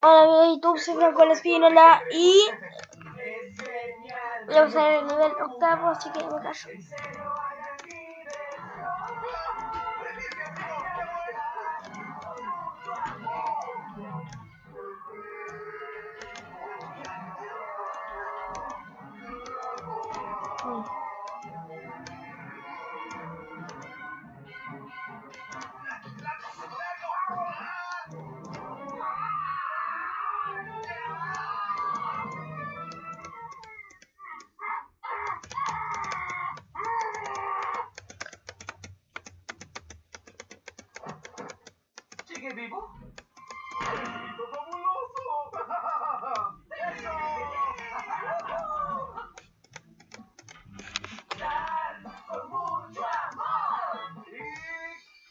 Amigos de YouTube, soy Franco Espínola y vamos a ver el nivel octavo, así que me callo. ¿Sigue vivo? ¡Éxito fabuloso! ¡Eso! ¡Dar con mucho amor! Y...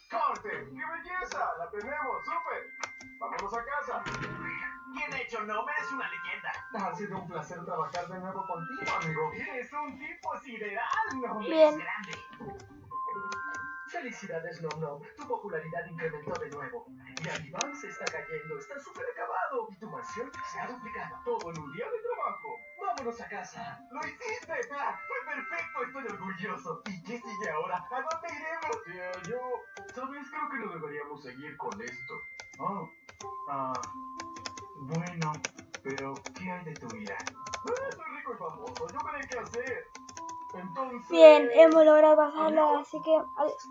¡Corte! ¡Qué belleza! ¡La tenemos! ¡Súper! ¡Vámonos a casa! Bien hecho, no eres una leyenda. Ha sido un placer trabajar de nuevo contigo, amigo. Eres un tipo sideral, ¿no? Bien. Eres grande. Felicidades, Nom Nom. Tu popularidad incrementó de nuevo. Y Alibán se está cayendo. Está súper acabado. Y tu mansión se ha duplicado. Todo en un día de trabajo. Vámonos a casa. ¡Lo hiciste! ¡Ah! ¡Fue perfecto! Estoy orgulloso. ¿Y qué sigue ahora? ¿A dónde iremos? Tía, yo... ¿Sabes? Creo que no deberíamos seguir con esto. Oh. Ah... Bueno, pero ¿qué hay de tu vida? Ah, soy rico y famoso. Yo veré qué hacer. Entonces... Bien, hemos logrado pasarlo, así que adiós.